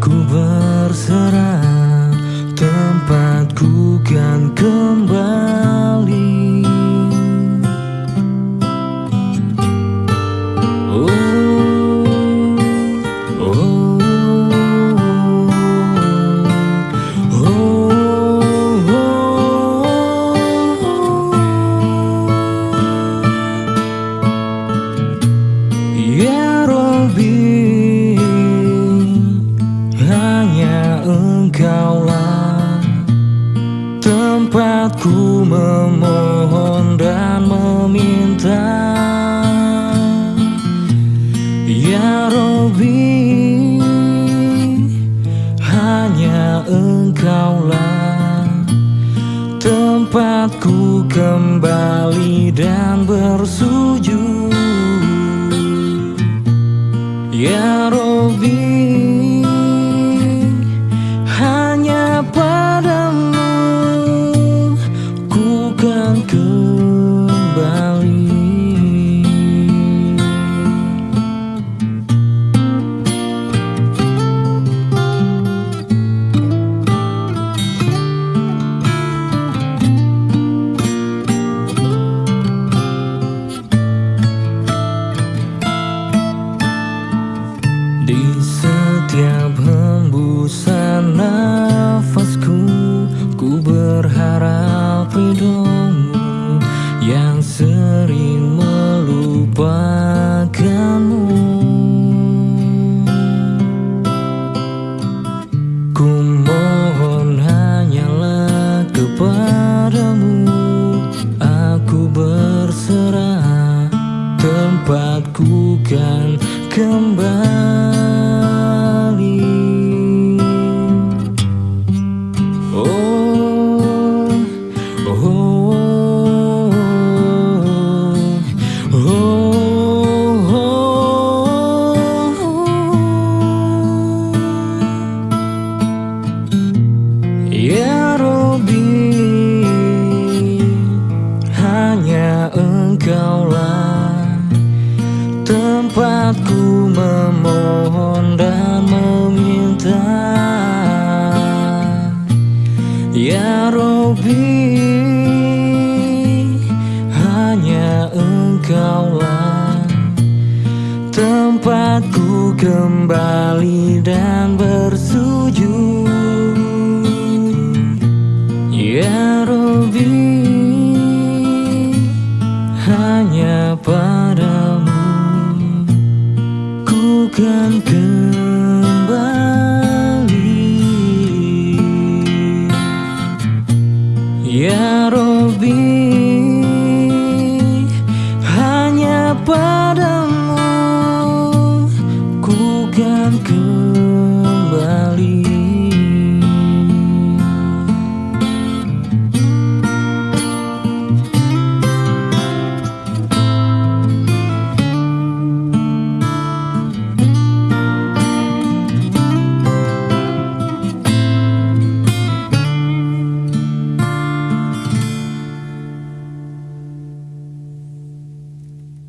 Aku berserah Tempatku kan kembali Tempatku memohon dan meminta. Ya Rabbi Hanya engkaulah Tempatku kembali dan bersujud. Ya Robi kembali Oh, oh, oh, oh. Ya Robi Hanya engkaulah Tempatku memohon dan meminta. Ya Robi Hanya engkaulah Tempatku kembali dan bersujud. Ya Robi kan kembali. Ya Robi